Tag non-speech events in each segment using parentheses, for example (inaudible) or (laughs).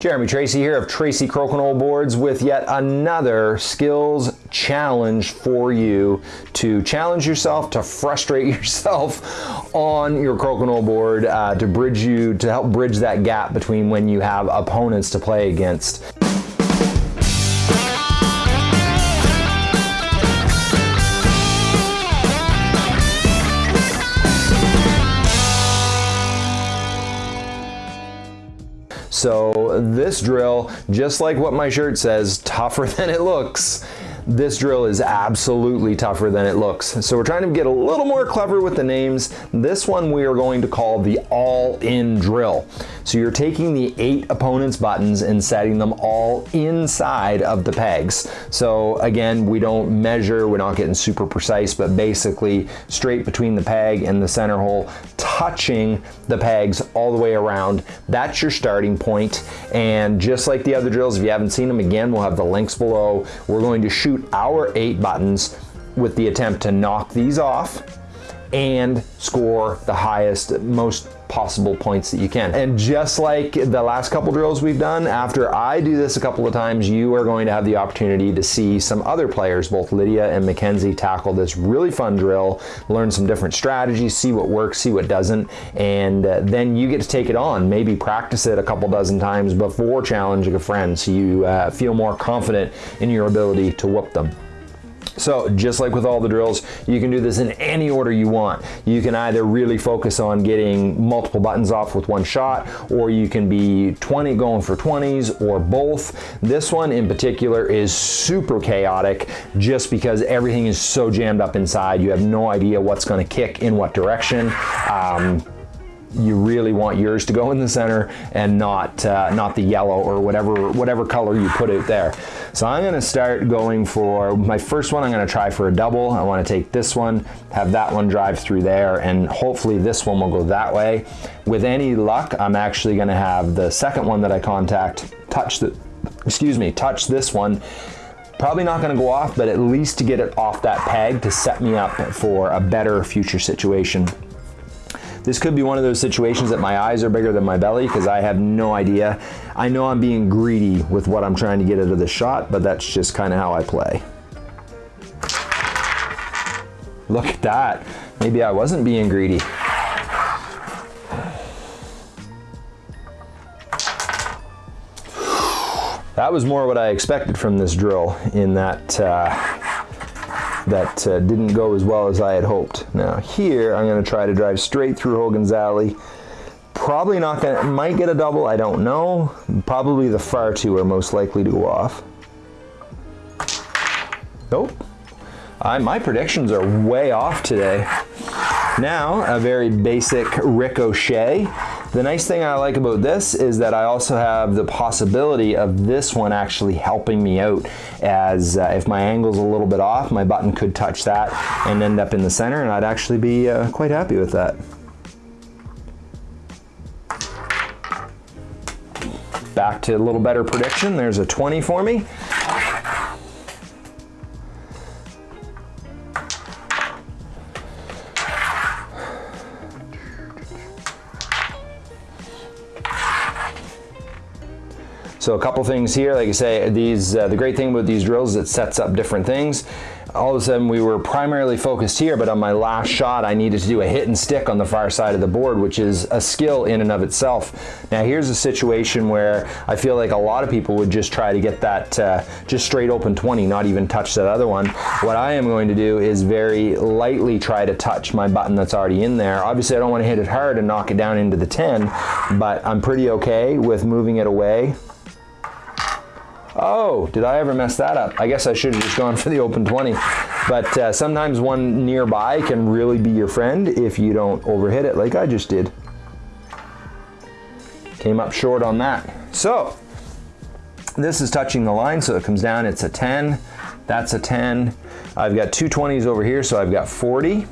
Jeremy Tracey here of Tracey Crokinole Boards with yet another skills challenge for you to challenge yourself, to frustrate (laughs) yourself on your crokinole board, uh, to bridge you, to help bridge that gap between when you have opponents to play against. So this drill, just like what my shirt says, tougher (laughs) than it looks. This drill is absolutely tougher than it looks. So we're trying to get a little more clever with the names. This one we are going to call the all-in drill. So you're taking the eight opponent's buttons and setting them all inside of the pegs. So again, we don't measure, we're not getting super precise, but basically straight between the peg and the center hole, touching the pegs all the way around. That's your starting point. And just like the other drills, if you haven't seen them again, we'll have the links below. We're going to shoot our eight buttons with the attempt to knock these off and score the highest, most possible points that you can. And just like the last couple drills we've done, after I do this a couple of times, you are going to have the opportunity to see some other players, both Lydia and Mackenzie, tackle this really fun drill, learn some different strategies, see what works, see what doesn't, and uh, then you get to take it on. Maybe practice it a couple dozen times before challenging a friend so you uh, feel more confident in your ability to whoop them. So just like with all the drills, you can do this in any order you want. You can either really focus on getting multiple buttons off with one shot, or you can be 20 going for 20s or both. This one in particular is super chaotic just because everything is so jammed up inside. You have no idea what's gonna kick in what direction. Um, you really want yours to go in the center and not uh, not the yellow or whatever whatever color you put out there. So I'm gonna start going for my first one I'm gonna try for a double. I wanna take this one, have that one drive through there and hopefully this one will go that way. With any luck I'm actually gonna have the second one that I contact touch the excuse me touch this one Probably not gonna go off, but at least to get it off that peg to set me up for a better future situation. This could be one of those situations that my eyes are bigger than my belly because I have no idea. I know I'm being greedy with what I'm trying to get out of the shot, but that's just kind of how I play. Look at that. Maybe I wasn't being greedy. That was more what I expected from this drill in that uh, that uh, didn't go as well as I had hoped. Now here, I'm gonna try to drive straight through Hogan's Alley. Probably not gonna, might get a double, I don't know. Probably the far two are most likely to go off. Nope. I, my predictions are way off today. Now, a very basic ricochet. The nice thing I like about this is that I also have the possibility of this one actually helping me out as uh, if my angle's a little bit off, my button could touch that and end up in the center and I'd actually be uh, quite happy with that. Back to a little better prediction. There's a 20 for me. So a couple things here, like I say, these uh, the great thing about these drills is it sets up different things. All of a sudden we were primarily focused here, but on my last shot I needed to do a hit and stick on the far side of the board, which is a skill in and of itself. Now here's a situation where I feel like a lot of people would just try to get that uh, just straight open 20, not even touch that other one. What I am going to do is very lightly try to touch my button that's already in there. Obviously I don't want to hit it hard and knock it down into the 10, but I'm pretty okay with moving it away Oh, did I ever mess that up? I guess I should have just gone for the open 20. But uh, sometimes one nearby can really be your friend if you don't overhit it like I just did. Came up short on that. So, this is touching the line, so it comes down, it's a 10. That's a 10. I've got two 20s over here, so I've got 40,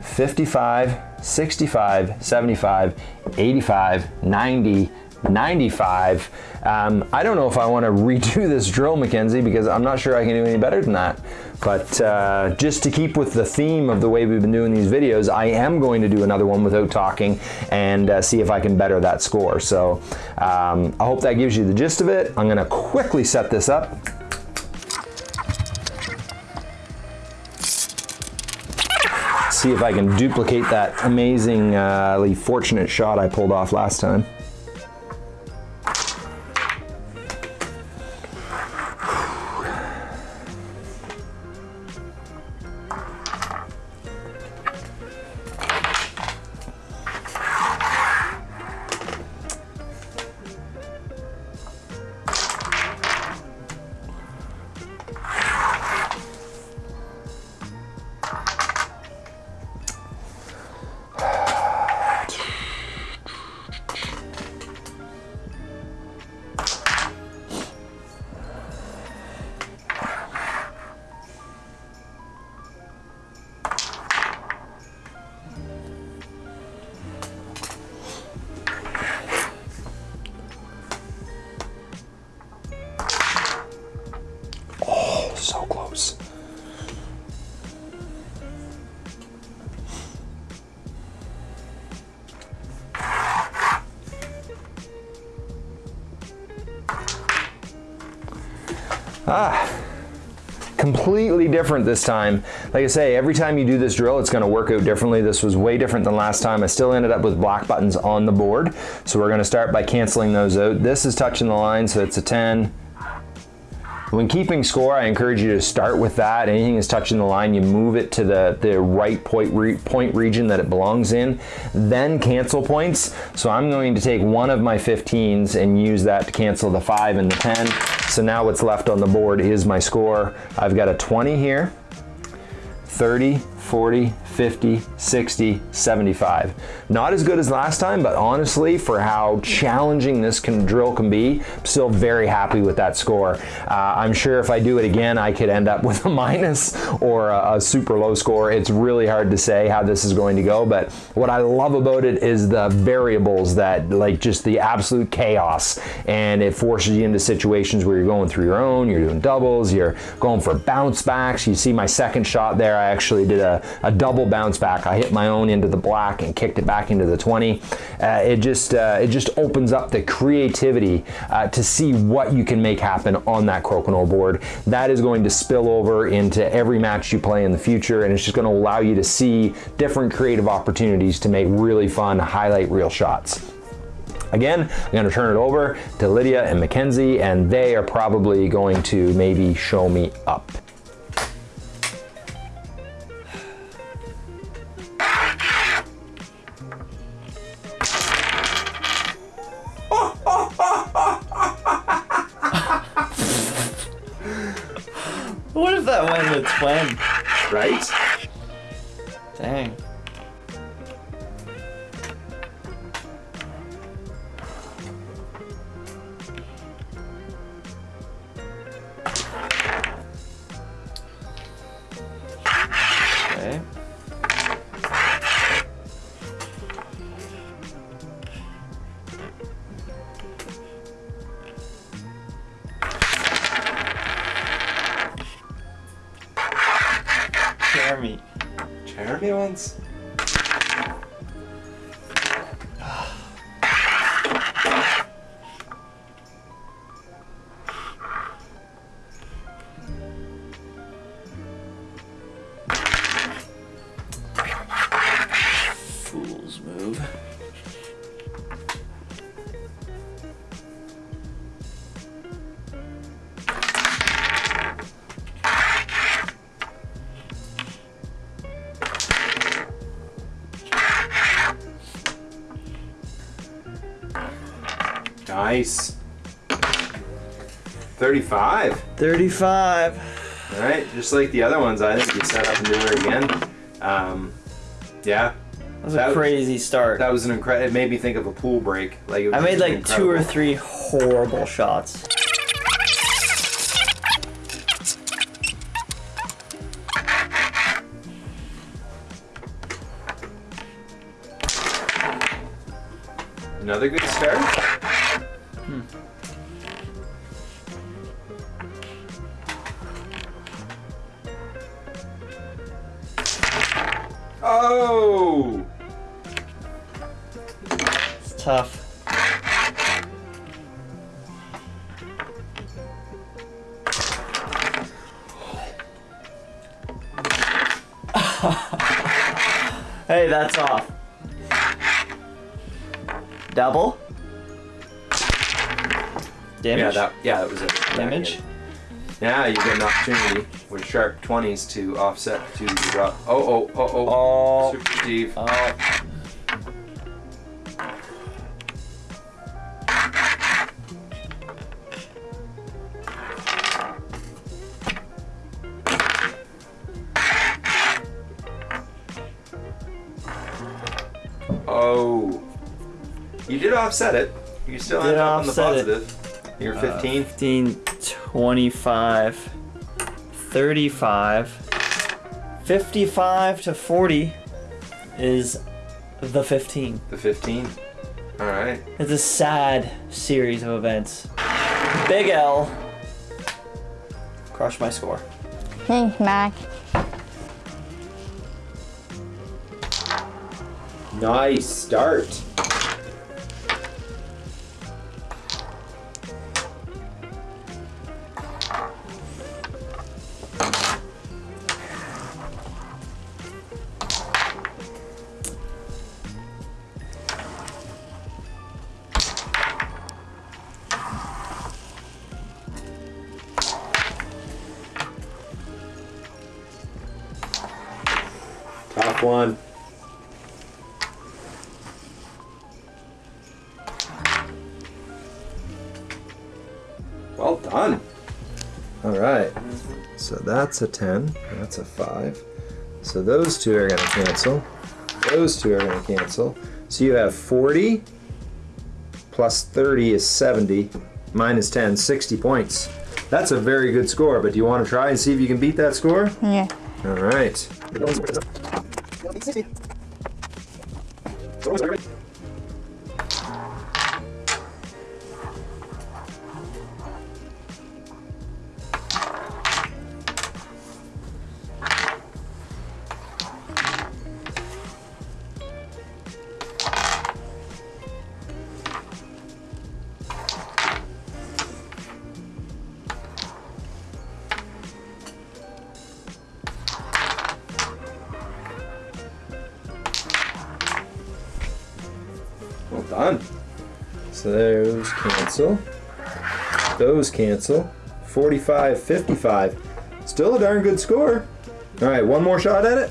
55, 65, 75, 85, 90, 95. Um, I don't know if I want to redo this drill, Mackenzie, because I'm not sure I can do any better than that. But uh, just to keep with the theme of the way we've been doing these videos, I am going to do another one without talking and uh, see if I can better that score. So um, I hope that gives you the gist of it. I'm gonna quickly set this up. See if I can duplicate that amazingly fortunate shot I pulled off last time. So close. Ah, completely different this time. Like I say, every time you do this drill, it's gonna work out differently. This was way different than last time. I still ended up with black buttons on the board. So we're gonna start by canceling those out. This is touching the line, so it's a 10, when keeping score, I encourage you to start with that. Anything is touching the line, you move it to the, the right point, re point region that it belongs in, then cancel points. So I'm going to take one of my 15s and use that to cancel the 5 and the 10. So now what's left on the board is my score. I've got a 20 here, 30, 40, 50, 60, 75. Not as good as last time, but honestly, for how challenging this can, drill can be, I'm still very happy with that score. Uh, I'm sure if I do it again, I could end up (laughs) with a minus or a, a super low score. It's really hard to say how this is going to go, but what I love about it is the variables that, like just the absolute chaos, and it forces you into situations where you're going through your own, you're doing doubles, you're going for bounce backs. You see my second shot there, I actually did a a, double bounce back. I hit my own into the black and kicked it back into the 20. Uh, it just uh, it just opens up the creativity uh, to see what you can make happen on that crokinole board. That is going to spill over into every match you play in the future and it's just going to allow you to see different creative opportunities to make really fun highlight reel shots. Again, I'm going to turn it over to Lydia and Mackenzie, and they are probably going to maybe show me up. That in a twin? Right? Dang. Okay. Nice. 35. 35. All right, just like the other ones, I think you set up and do it again. Um, yeah, That was That- a crazy start. that was an incredible. It made me think of a pool break. Like it was I made like two or three horrible shots. Oh! It's tough. (laughs) hey, that's off. Double? Damage? Yeah, that yeah, that was it. Damage? Now you get an opportunity with sharp twenties to offset to drop. Oh oh oh oh. Oh. Super Steve. Oh. Oh. You did offset it. You still ended up on the positive. it. Positive. You're uh, 15. 15, 25, 35, 55 to 40 is the 15. the 15. All right. It's a sad series of events. Big L. Crush my score. Thanks, Mac. Nice start. Top one. Well done. All right. So that's a 10. That's a 5. So those two are going to cancel. Those two are going to cancel. So you have 40 plus 30 is 70 minus 10, 60 points. That's a very good score, but do you want to try and see if you can beat that score? Yeah. All right. Well done. So those cancel. Those cancel. 45, 55. Still a darn good score. All right, one more shot at it.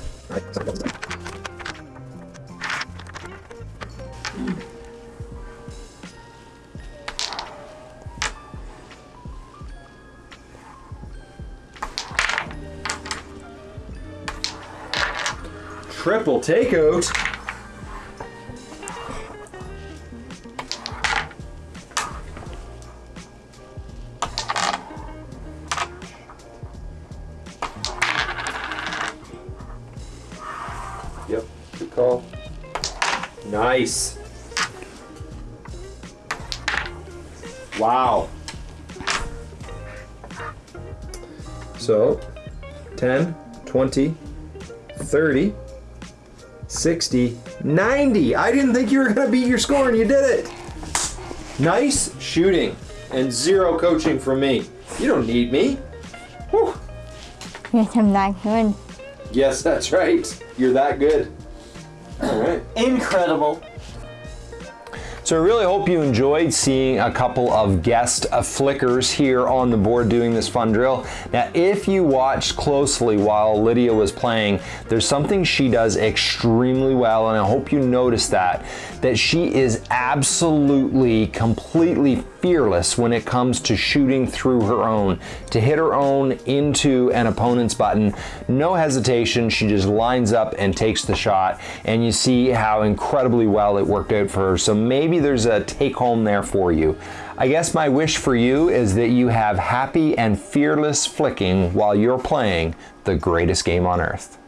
Triple takeout. Wow. So, 10, 20, 30, 60, 90. I didn't think you were going to beat your score and you did it. Nice shooting and zero coaching from me. You don't need me. Whew. Yes, I'm not good. Yes, that's right. You're that good. All right. Incredible. So I really hope you enjoyed seeing a couple of guest uh, flickers here on the board doing this fun drill. Now, if you watched closely while Lydia was playing, there's something she does extremely well, and I hope you noticed that, that she is absolutely, completely fearless when it comes to shooting through her own. To hit her own into an opponent's button, no hesitation, she just lines up and takes the shot, and you see how incredibly well it worked out for her. So maybe there's a take home there for you. I guess my wish for you is that you have happy and fearless flicking while you're playing the greatest game on earth.